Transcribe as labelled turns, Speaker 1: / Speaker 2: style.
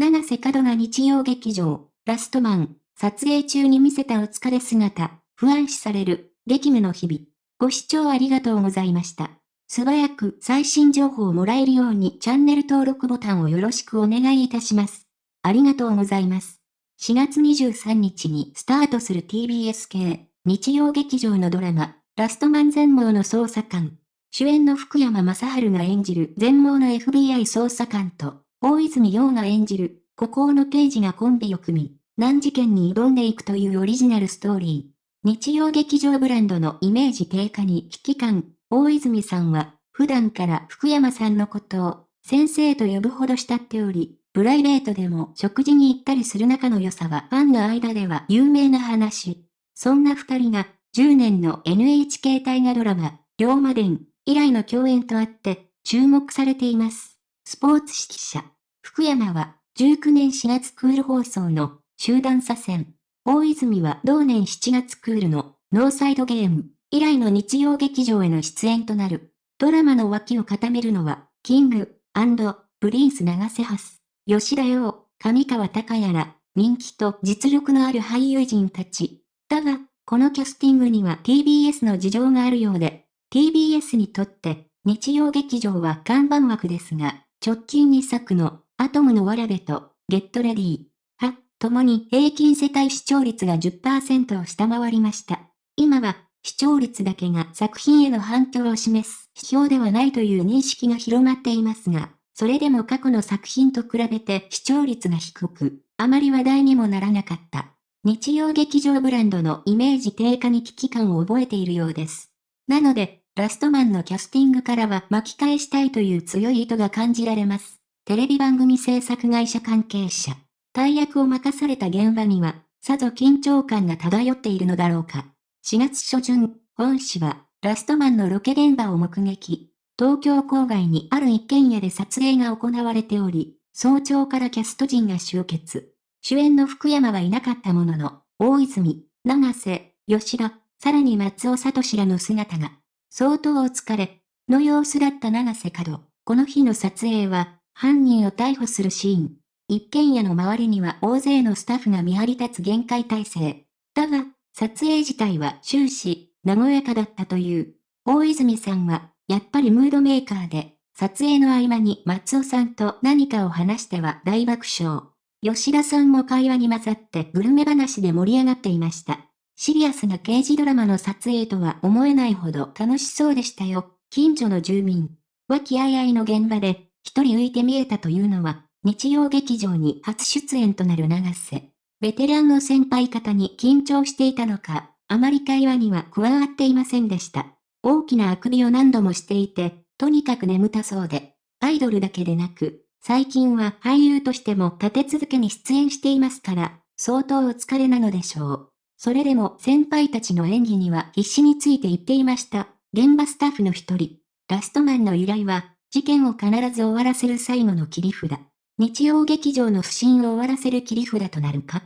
Speaker 1: 七瀬角が日曜劇場、ラストマン、撮影中に見せたお疲れ姿、不安視される、激務の日々。ご視聴ありがとうございました。素早く最新情報をもらえるようにチャンネル登録ボタンをよろしくお願いいたします。ありがとうございます。4月23日にスタートする TBS 系、日曜劇場のドラマ、ラストマン全盲の捜査官。主演の福山雅治が演じる全盲の FBI 捜査官と、大泉洋が演じる、孤高の刑事がコンビを組み、難事件に挑んでいくというオリジナルストーリー。日曜劇場ブランドのイメージ低下に危機感、大泉さんは、普段から福山さんのことを、先生と呼ぶほど慕っており、プライベートでも食事に行ったりする仲の良さはファンの間では有名な話。そんな二人が、10年の NHK 大河ドラマ、龍馬伝以来の共演とあって、注目されています。スポーツ指揮者、福山は、19年4月クール放送の集団左遷。大泉は同年7月クールのノーサイドゲーム。以来の日曜劇場への出演となる。ドラマの脇を固めるのは、 King & Prince 永瀬廉、吉田羊、上川隆也ら、人気と実力のある俳優陣たち。だが、このキャスティングには TBS の事情があるようで、TBS にとって日曜劇場は看板枠ですが、直近2作のアトムのわらべと Get Ready、は、ともに平均世帯視聴率が10%を下回りました。今は視聴率だけが作品への反響を示す指標ではないという認識が広まっていますが、それでも過去の作品と比べて視聴率が低く、あまり話題にもならなかった。日曜劇場ブランドのイメージ低下に危機感を覚えているようです。なので、ラストマンのキャスティングからは巻き返したいという強い意図が感じられます。テレビ番組制作会社関係者。大役を任された現場には、さぞ緊張感が漂っているのだろうか。4月初旬、本氏は、ラストマンのロケ現場を目撃。東京郊外にある一軒家で撮影が行われており、早朝からキャスト陣が集結。主演の福山はいなかったものの、大泉、長瀬、吉田、さらに松尾聡らの姿が、相当お疲れ、の様子だった長瀬角。この日の撮影は、犯人を逮捕するシーン。一軒家の周りには大勢のスタッフが見張り立つ限界体制。だが、撮影自体は終始、和やかだったという。大泉さんは、やっぱりムードメーカーで、撮影の合間に松尾さんと何かを話しては大爆笑。吉田さんも会話に混ざってグルメ話で盛り上がっていました。シリアスな刑事ドラマの撮影とは思えないほど楽しそうでしたよ。近所の住民。和気あいあいの現場で、一人浮いて見えたというのは、日曜劇場に初出演となる長瀬。ベテランの先輩方に緊張していたのか、あまり会話には加わっていませんでした。大きなあくびを何度もしていて、とにかく眠たそうで、アイドルだけでなく、最近は俳優としても立て続けに出演していますから、相当お疲れなのでしょう。それでも先輩たちの演技には必死について言っていました。現場スタッフの一人、ラストマンの依頼は、事件を必ず終わらせる最後の切り札。日曜劇場の不審を終わらせる切り札となるか？